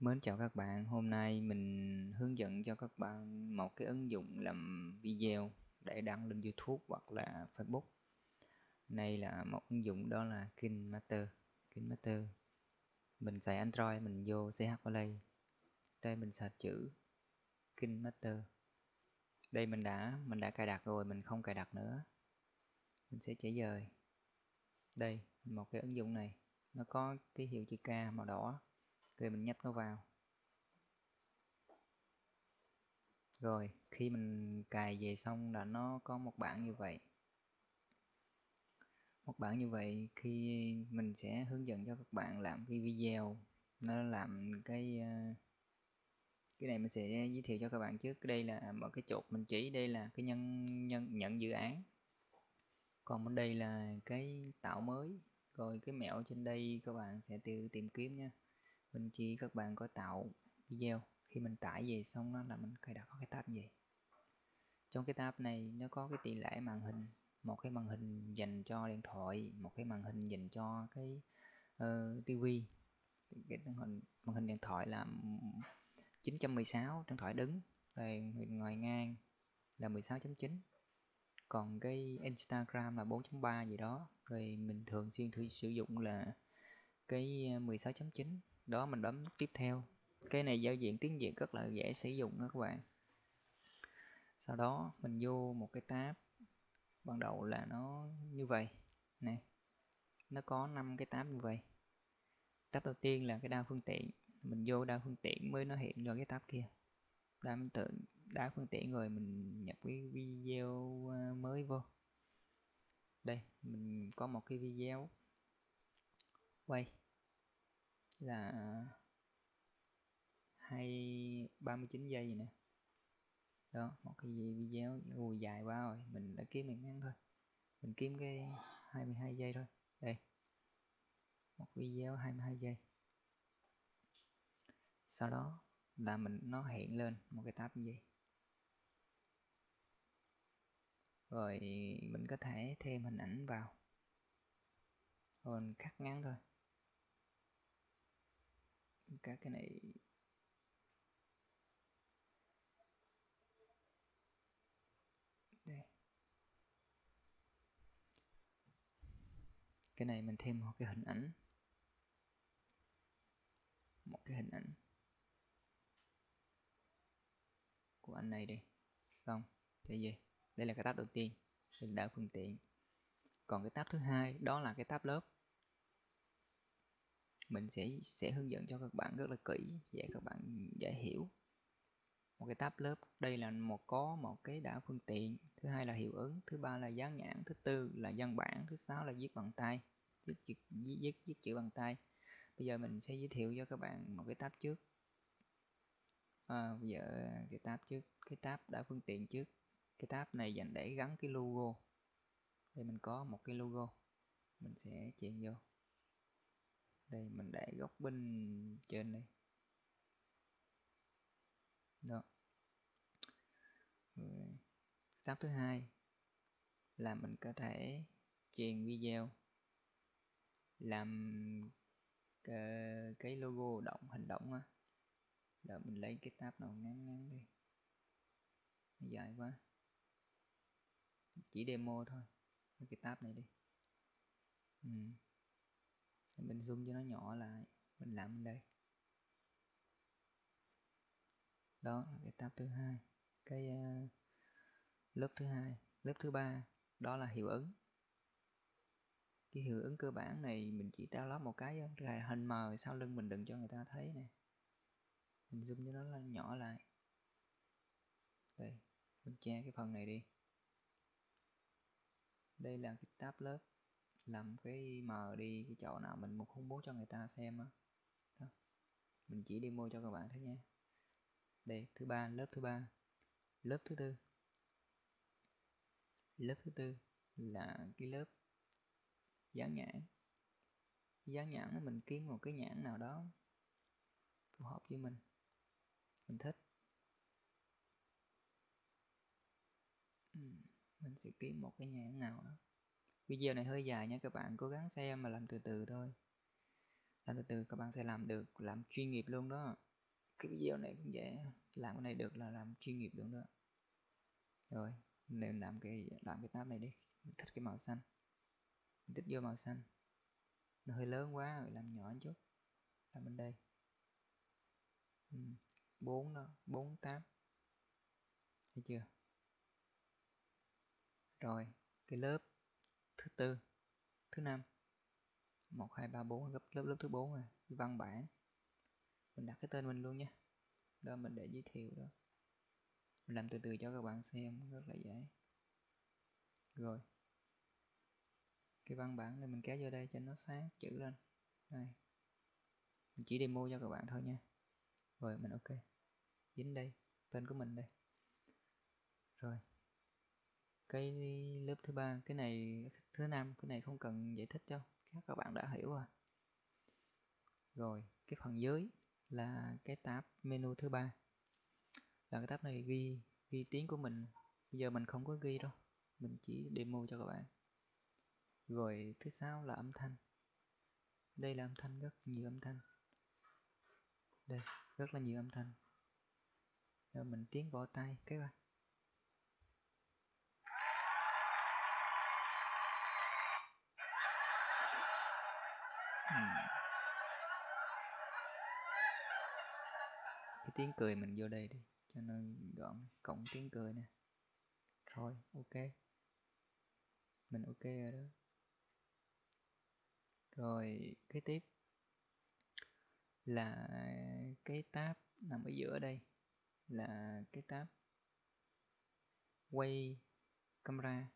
Mến chào các bạn, hôm nay mình hướng dẫn cho các bạn một cái ứng dụng làm video để đăng lên YouTube hoặc là Facebook. Này là một ứng dụng đó là KineMaster. KineMaster. Mình xài Android, mình vô CH Play. Đây mình search chữ KineMaster. Đây mình đã mình đã cài đặt rồi, mình không cài đặt nữa. Mình sẽ chỉ dời. Đây, một cái ứng dụng này nó có cái hiệu chữ K màu đỏ thì mình nhấp nó vào. Rồi, khi mình cài về xong là nó có một bảng như vậy. Một bảng như vậy khi mình sẽ hướng dẫn cho các bạn làm cái video. Nó làm cái ờ, cái này mình sẽ giới thiệu cho các bạn trước. Đây là à, mở cái chuột mình chỉ. Đây là cái nhân nhân, nhận dự án. Còn bên đây là cái tạo mới. Rồi cái mẹo trên đây các bạn sẽ tự tìm kiếm nha mình chỉ các bạn có tạo video khi mình tải về xong đó là mình cài đặt cái tab gì trong cái tab này nó có cái tỷ lệ màn hình một cái màn hình dành cho điện thoại một cái màn hình dành cho cái uh, tivi. Cái màn hình màn hình điện thoại là 916 điện thoại đứng rồi ngoài ngang là 16.9 còn cái Instagram là 4.3 gì đó rồi mình thường xuyên thử sử dụng là cái ờ, 16.9 đó, mình bấm nút tiếp theo. Cái này giao diện tiếng Việt rất là dễ sử dụng đó các bạn. Sau đó, mình vô một cái tab. Ban đầu là nó như vậy. Nè, nó có 5 cái tab như vậy. Tab đầu tiên là cái đa phương tiện. Mình vô đa phương tiện mới nó hiện ra cái tab kia. Đa phương tiện, đa phương tiện rồi mình nhập cái video ờ, mới vô. Đây, mình có một cái video. Quay là hai, ba mươi chín giây nè. Đó, một cái video ui dài quá rồi, mình đã kiếm mình ngắn thôi. Mình kiếm cái 22 giây thôi. Đây, một video 22 giây. Sau đó là mình, nó hiện lên một cái tab như vậy. Rồi mình có thể thêm hình ảnh vào. Rồi mình cắt ngắn thôi các cái này. Đây. Cái này mình thêm một cái hình ảnh. Một cái hình ảnh. Của anh này đi. Xong. Thế gì đây là cái tab đầu tiên. Mình đã phương tiện. Còn cái tab thứ hai, đó là cái tab lớp mình sẽ sẽ hướng dẫn cho các bạn rất là kỹ để các bạn dễ hiểu. Một cái tab lớp đây là một có một cái đã phương tiện thứ hai là hiệu ứng thứ ba là dán nhãn thứ tư là văn bản thứ sáu là viết bằng tay viết viết, viết, viết chữ bằng tay. Bây giờ mình sẽ giới thiệu cho các bạn một cái tab trước. À, bây giờ cái tab trước cái tab đã phương tiện trước. Cái tab này dành để gắn cái logo. Đây mình có một cái logo mình sẽ chèn vô đây, mình để góc bên trên đây. Đó. Tab thứ hai là mình có thể truyền video, làm cái logo động, hình động á. Đợi mình lấy cái tab nào ngắn ngắn đi. Dài quá. Chỉ demo thôi. Cái tab này đi. Ừ mình zoom cho nó nhỏ lại. Mình làm bên đây. Đó là cái tab thứ hai. Cái uh, lớp thứ hai lớp thứ ba. Đó là hiệu ứng. Cái hiệu ứng cơ bản này mình chỉ download một cái là hình mờ sau lưng mình đừng cho người ta thấy nè. Mình zoom cho nó lên nhỏ lại. Đây mình che cái phần này đi. Đây là cái tab lớp làm cái mờ đi, cái chỗ nào mình một không muốn cho người ta xem á. Mình chỉ demo cho các bạn thôi nha. Đây, thứ ba, lớp thứ ba. Lớp thứ tư. Lớp thứ tư là cái lớp dán nhãn. Dán nhãn mình kiếm một cái nhãn nào đó phù hợp với mình. Mình thích. Mình sẽ kiếm một cái nhãn nào đó video này hơi dài nha các bạn cố gắng xem mà làm từ từ thôi. Làm từ từ, các bạn sẽ làm được, làm chuyên nghiệp luôn đó. Cái video này cũng dễ, làm cái này được là làm chuyên nghiệp luôn đó. Rồi nên làm cái làm cái tab này đi. Mình thích cái màu xanh. Mình thích vô màu xanh. Nó hơi lớn quá rồi làm nhỏ chút. Làm bên đây. Ừ. bốn đó, bốn tab. Thấy chưa? Rồi, cái lớp thứ tư, thứ năm. Một, hai, ba, bốn, lớp lớp lớp thứ bốn rồi. Văn bản. Mình đặt cái tên mình luôn nha. Đó, mình để giới thiệu đó. Mình làm từ từ cho các bạn xem, rất là dễ. Rồi. Cái văn bản này mình kéo vô đây cho nó sáng, chữ lên. Đây. Mình chỉ demo cho các bạn thôi nha. Rồi, mình ok. Dính đây. Tên của mình đây. Rồi cái lớp thứ ba, cái này, thứ năm, cái này không cần giải thích đâu các bạn đã hiểu rồi. Rồi, cái phần dưới là cái tab menu thứ ba. Là cái tab này ghi ghi tiếng của mình. Bây giờ mình không có ghi đâu, mình chỉ demo cho các bạn. Rồi, thứ sáu là âm thanh. Đây là âm thanh, rất nhiều âm thanh. Đây, rất là nhiều âm thanh. Rồi mình tiến vào tay cái bạn. Cái tiếng cười mình vô đây đi, cho nó gọn cộng tiếng cười nè. Rồi, ok. Mình ok rồi đó. Rồi, kế tiếp. Là cái tab nằm ở giữa đây. Là cái tab quay camera.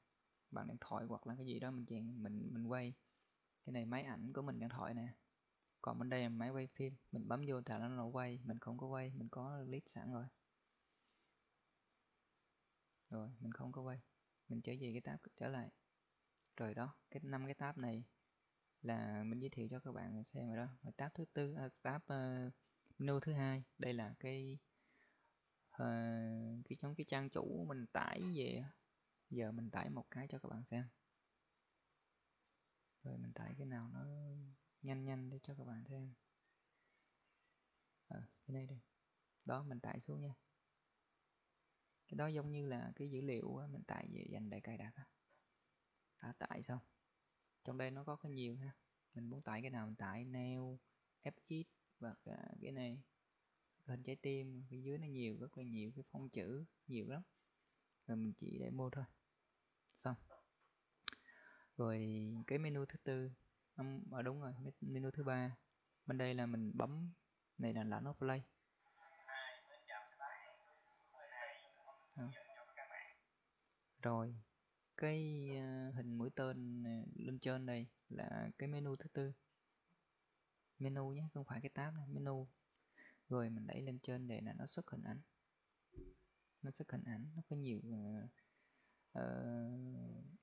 Bằng điện thoại hoặc là cái gì đó mình chèn, mình mình quay cái này máy ảnh của mình điện thoại nè. Còn bên đây là máy quay phim. Mình bấm vô thả nó quay. Mình không có quay mình có clip sẵn rồi. Rồi mình không có quay. Mình trở về cái tab trở lại. Rồi đó cái năm cái tab này là mình giới thiệu cho các bạn xem rồi đó. Rồi tab thứ tư à, tab uh, menu thứ hai. Đây là cái uh, cái trong cái trang chủ mình tải về giờ mình tải một cái cho các bạn xem rồi mình tải cái nào nó nhanh nhanh để cho các bạn xem à, cái này đây. Đó mình tải xuống nha. Cái đó giống như là cái dữ liệu á, mình tải về dành để cài đặt á. đã tải xong. Trong đây nó có cái nhiều ha. Mình muốn tải cái nào mình tải neo fx và cái này. Hình trái tim phía dưới nó nhiều rất là nhiều cái phông chữ nhiều lắm. Rồi mình chỉ để mua thôi. Xong rồi cái menu thứ tư. Ở à, đúng rồi menu thứ ba. Bên đây là mình bấm này là nó play. À. rồi cái à, hình mũi tên à, lên trên đây là cái menu thứ tư. Menu nhé không phải cái tab này menu. Rồi mình đẩy lên trên để là nó xuất hình ảnh. Nó xuất hình ảnh nó có nhiều uh, uh,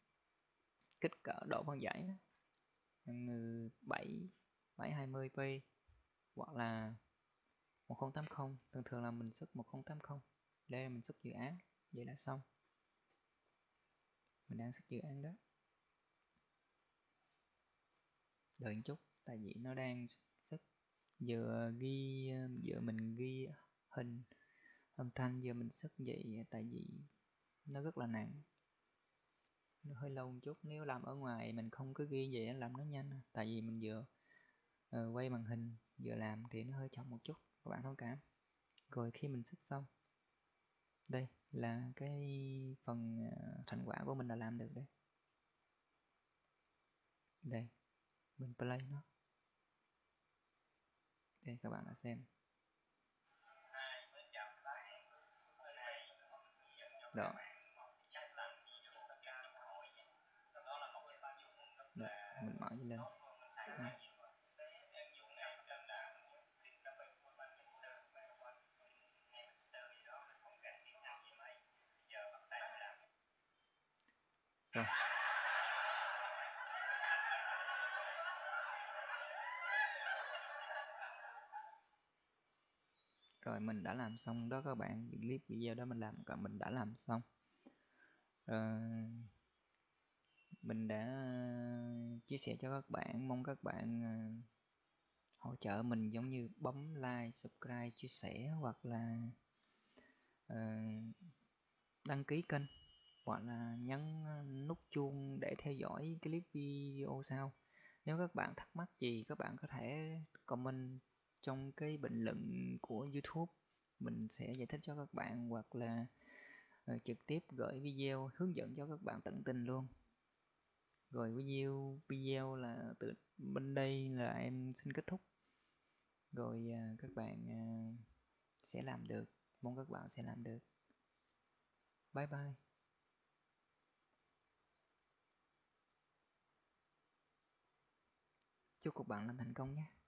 kích cỡ độ phân giải nhân 7 720p hoặc là 1080 thường thường là mình xuất 1080 đây là mình xuất dự án, vậy là xong. Mình đang xuất dự án đó. Đợi một chút, tại vì nó đang xuất giờ ghi giờ mình ghi hình âm thanh giờ mình xuất vậy tại vì nó rất là nặng nó hơi lâu một chút nếu làm ở ngoài mình không cứ ghi vậy làm nó nhanh tại vì mình vừa uh, quay màn hình vừa làm thì nó hơi chậm một chút các bạn thông cảm. Rồi khi mình xuất xong đây là cái phần ờ, thành quả của mình đã làm được đây. Đây mình play nó. Đây các bạn đã xem. Đó. Mình mở lên. Rồi. Rồi mình đã làm xong đó các bạn. Clip video đó mình làm cả mình đã làm xong. Uh, mình đã ờ, chia sẻ cho các bạn mong các bạn ờ, hỗ trợ mình giống như bấm like subscribe chia sẻ hoặc là uh, đăng ký kênh hoặc là nhấn nút chuông để theo dõi clip video sau. Nếu các bạn thắc mắc gì các bạn có thể comment trong cái bình luận của YouTube. Mình sẽ giải thích cho các bạn hoặc là uh, trực tiếp gửi video hướng dẫn cho các bạn tận tình luôn rồi video video là từ bên đây là em xin kết thúc. Rồi uh, các bạn uh, sẽ làm được mong các bạn sẽ làm được. Bye bye. Chúc các bạn làm thành công nhé.